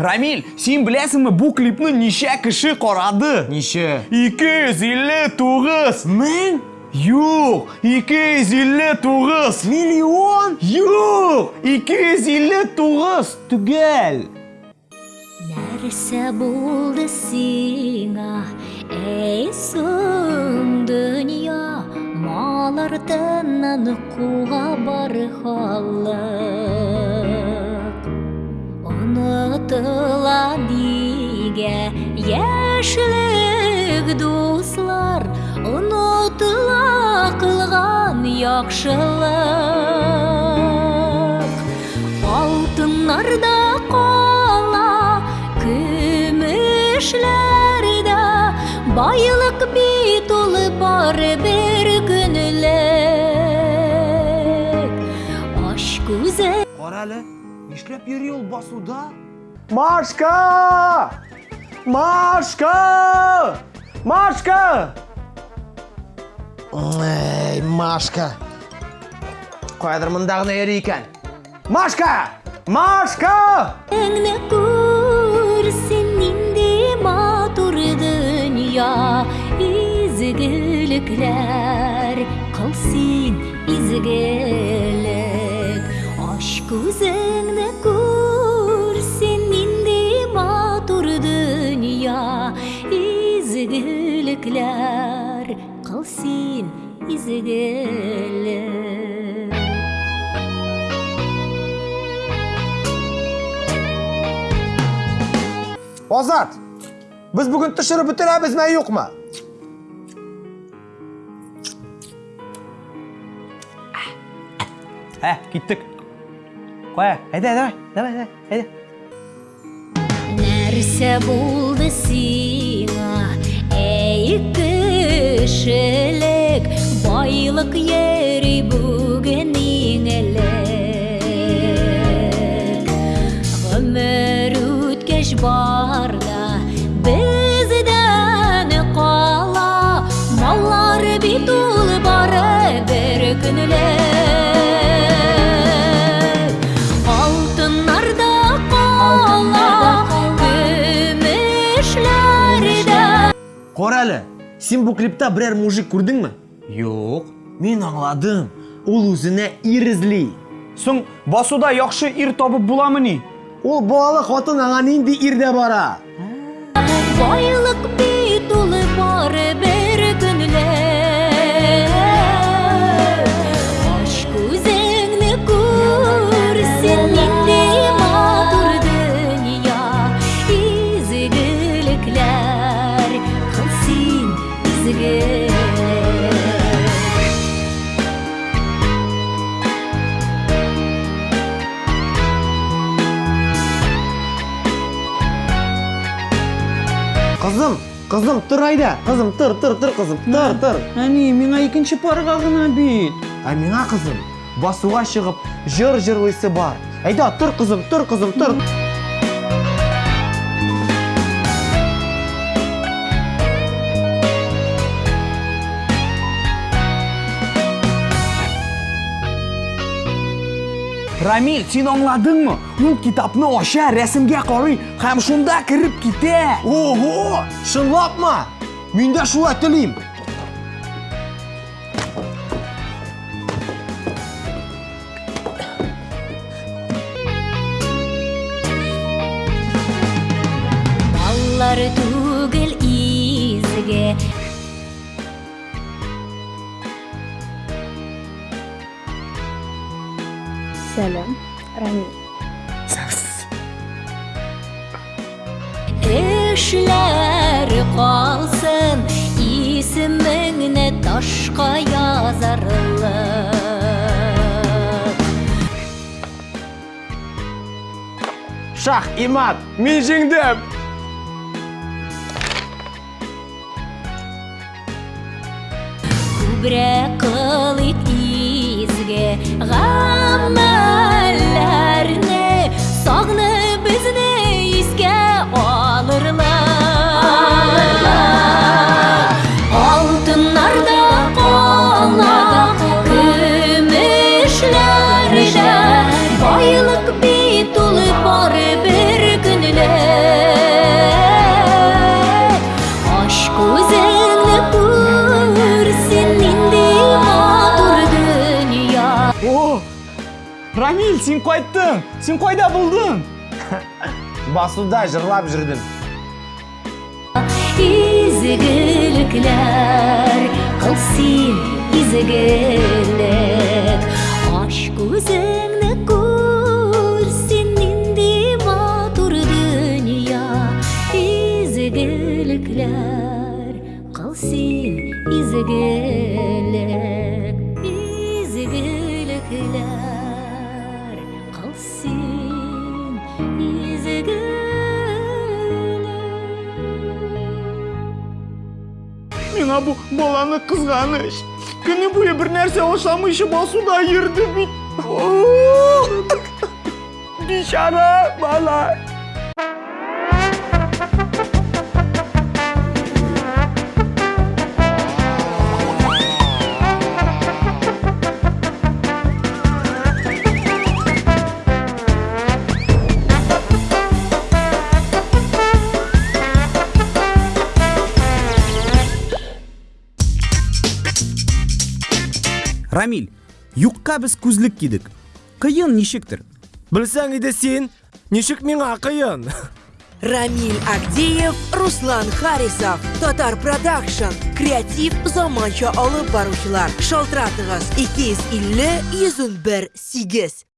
рамиль сен білесіңбі бұл клипні неше кіші қарады Неше? 259 Мың? Жоқ, 259 Миллион? Жоқ, 259 түгел Нәрсә булды сиңа, эй соң дөнья, мал артыннан куа бар халык. Онытыла нигә яшьлек дуслар, онытыла кылган яхшылык. Алтыннарда кала, көмешләрдә байлык бит ул бары бер көнлек. Аш күзе Қара әлі, ешлеп йөри ул басуда? Машка! Машка! Машка! Эй, Машка. Қайдыр мұндағына ері екен. Машка! Машка! Әңне күрсен инде матур дөнья изгелекләр кылсын изгелек аш күзеңне күрсен изгелекләр кылсын изгелек Озат, біз бүгін түшіріп бітіреміз ме жоқ ма? Ә, кеттік. Қоя, әйда, давай, давай, давай, әйда. Нәрсә булды сиңа, кешелек, байлык йөри бүген иңелек. Гомер үткәч барда, бездән кала, маллар бит ул бары бер көнлек. Алтыннарда кала, көмешләрдә Қора әлі, сен бұл клипта бірер мужик көрдің ме? Жоқ. Мен аңладым, ол өзіне ир ізлей. Соң басуда яқшы ир табып ни? Ол балалы қатын аңа нинди ирде бара. Қызым, тұр айда. Қызым, тұр, тұр, тұр, қызым, тұр, тұр. Әне, меңа екінші парға ғына бит. А меңа қызым, басуға шығып, жыр жырлысы бар. Айда, тұр, қызым, тұр, қызым, тұр. Рамиль, сен аңладыңмы? Ул китапны аша, рәсемгә карый һәм шунда кіріп китә. Ого, шынлап ма? Мен де шулай тілейм. Маллар түгел Сәлем, Рамил. Эшләр калсын исемеңне ташка язарлык Шах, имат, мен жеңдім. Күбрәк кылыйк изге רמה рамил сен қайттың сен қайда болдың? Басуда жырлап жүрдім. Изгіліктер қылсын изгілік. Аш көзіңні көрсін нендей матур дүния. Изгіліктер қылсын изгілік. Миңа бұл баланы қызғаныш күні бойы бір нәрсе ошамыйшы басуда ерді бит бишара бала! Рамиль юққа біз көзілік кидік қиын нешіктір? Білсең иде сен нешік миңа қиын? Рамиль Агдеев, Руслан Харисов, Татар Продакшн, креатив заманча алып баручылар. Шалтыратыгыз 250 101 8.